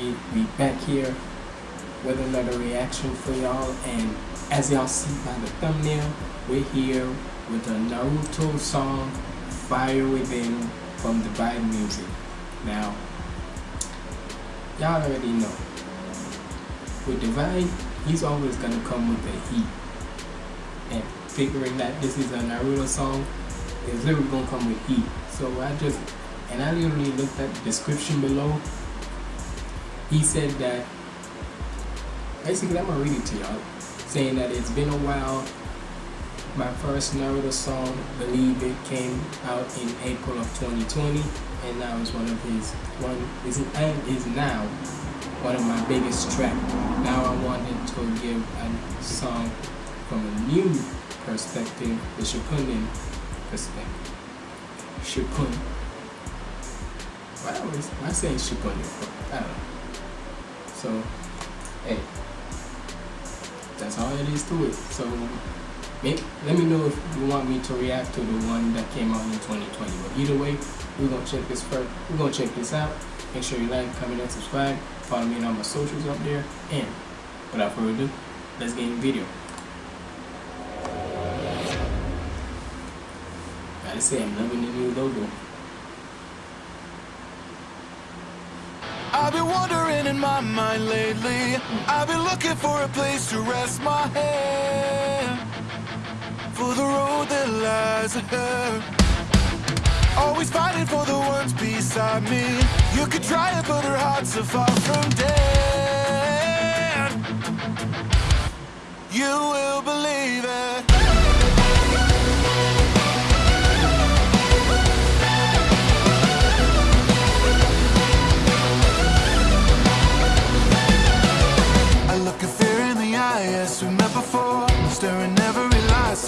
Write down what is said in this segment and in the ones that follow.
Ziggy. We back here with another reaction for y'all. And as y'all see by the thumbnail, we're here with a Naruto song, Fire Within, from Divide Music. Now, y'all already know. With Divide, he's always gonna come with the heat. And figuring that this is a Naruto song, is literally gonna come with heat. So I just and I literally looked at the description below. He said that basically I'm gonna read it to y'all, saying that it's been a while. My first Naruto song, Believe It, came out in April of 2020, and now it's one of his one is and is now one of my biggest track. Now I wanted to give a song from a new perspective, the Shippuden perspective. Shippuden why always why saying ship on your foot? I don't know. So hey. That's all it is to it. So make, let me know if you want me to react to the one that came out in 2020. But either way, we're gonna check this first. We're gonna check this out. Make sure you like, comment, and subscribe. Follow me on all my socials up there. And without further ado, let's get in the video. Gotta say, I'm loving the new logo. I've been wandering in my mind lately. I've been looking for a place to rest my head. For the road that lies ahead. Always fighting for the ones beside me. You could try it but her heart's so far from dead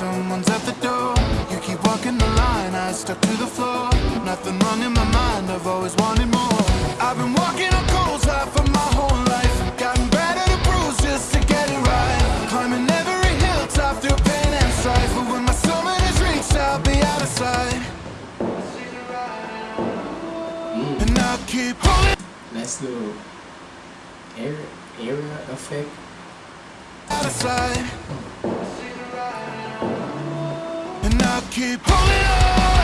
someone's at the door. You keep walking the line, I stuck to the floor. Nothing wrong in my mind, I've always wanted more. I've been walking on coals high for my whole life. Gotten better to bruise just to get it right. Climbing every hilltop through pain and strife. But when my summit is reached, I'll be out of sight. Nice little area, area effect of sight. Keep holding on,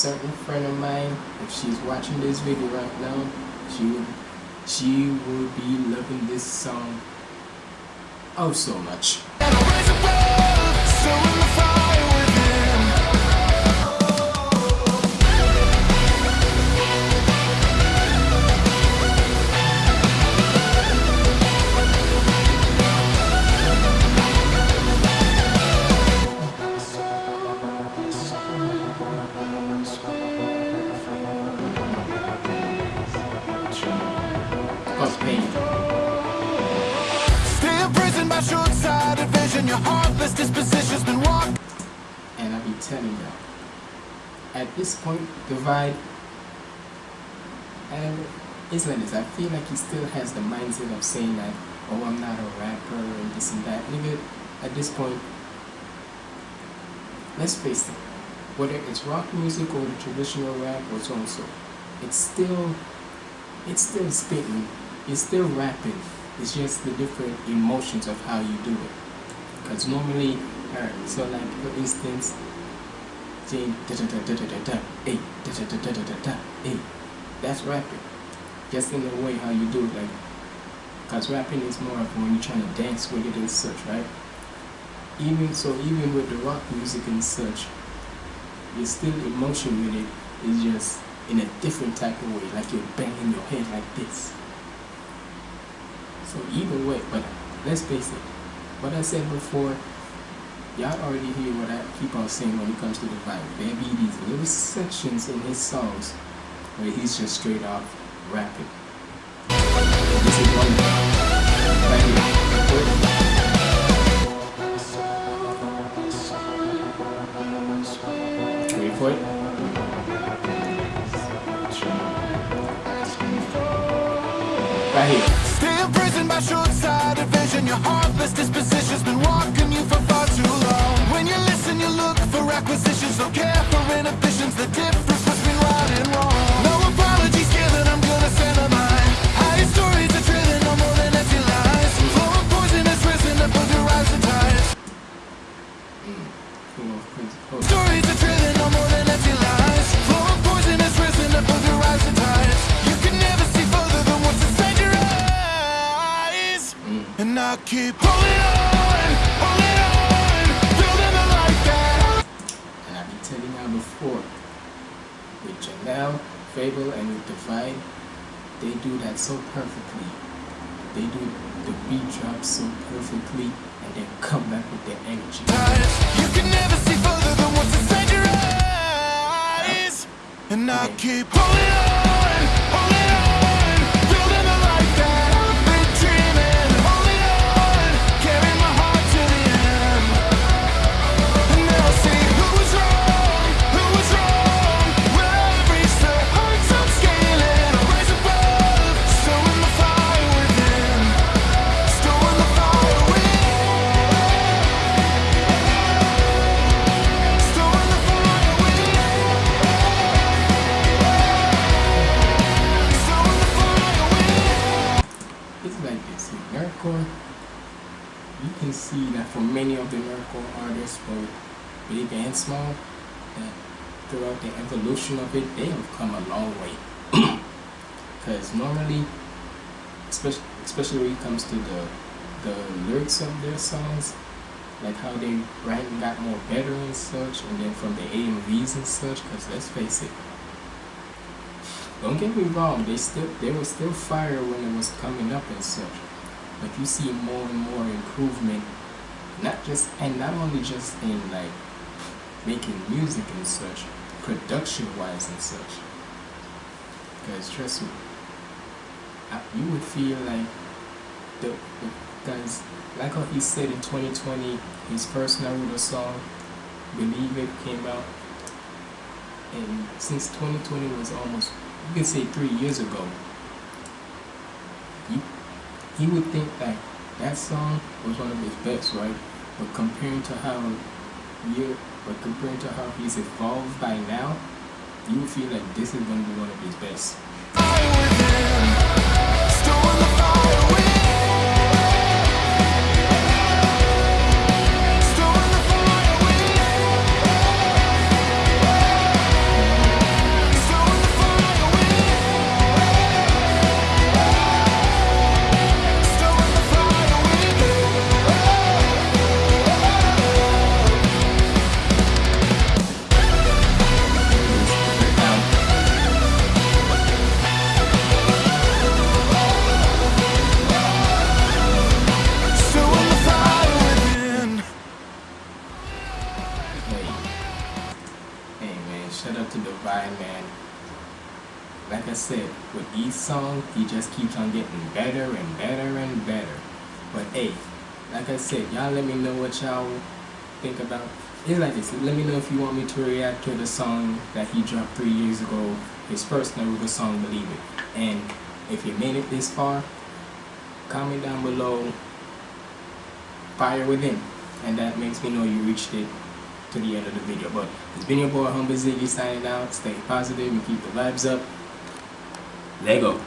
certain friend of mine, if she's watching this video right now, she would she will be loving this song oh so much. Pain. Stay imprisoned by short-sighted vision. Your heartless disposition's been walked. And I be telling you, at this point, Divide, and this. I feel like he still has the mindset of saying that, oh, I'm not a rapper and this and that. Nigga, at this point, let's face it, whether it's rock music or the traditional rap or so and so, it's still, it's still spitting it's still rapping. It's just the different emotions of how you do it. Because normally, alright, so like for instance, that's rapping. Just in the way how you do it, like, because rapping is more of when you're trying to dance with it and such, right? Even so, even with the rock music and such, you're still emotion with it. It's just in a different type of way, like you're banging your head like this. So either way, but let's face it, what I said before, y'all already hear what I keep on saying when it comes to the vibe. There be these little sections in his songs where he's just straight off rapping. This is one for it. Right here. Imprisoned by short-sighted vision Your heartless disposition's been walking you for far too long. When you listen, you look for acquisitions Don't care for inhibitions The difference I keep holding on, holding on Building the life that and I've been telling you before, with Janelle, FabvL, and with Divide, they do that so perfectly. They do the beat drop so perfectly, and then come back with their energy. You can never see further than what's inside your eyes And I keep holding on, and small, that throughout the evolution of it, they have come a long way. Because normally, especially especially when it comes to the the lyrics of their songs, like how they write and got more better and such, and then from the AMVs and such. Because let's face it, don't get me wrong, they still they were still fire when it was coming up and such. But you see more and more improvement, not just and not only just in like making music and such, production wise and such. Guys, trust me, I, you would feel like the because like how he said in 2020, his first Naruto song, Believe It, came out. And since 2020 was almost you can say three years ago you, he would think that that song was one of his best right? But comparing to how you but comparing to how he's evolved by now you feel like this is going to be one of his best out to Divide man. Like I said, with each song, he just keeps on getting better and better and better. But hey, like I said, y'all let me know what y'all think about. It's like this. Let me know if you want me to react to the song that he dropped three years ago, his first Naruto song, Believe It. And if you made it this far, comment down below fire within and that makes me know you reached it to the end of the video. But it's been your boy humble ziggy signing out. Stay positive and keep the vibes up. Lego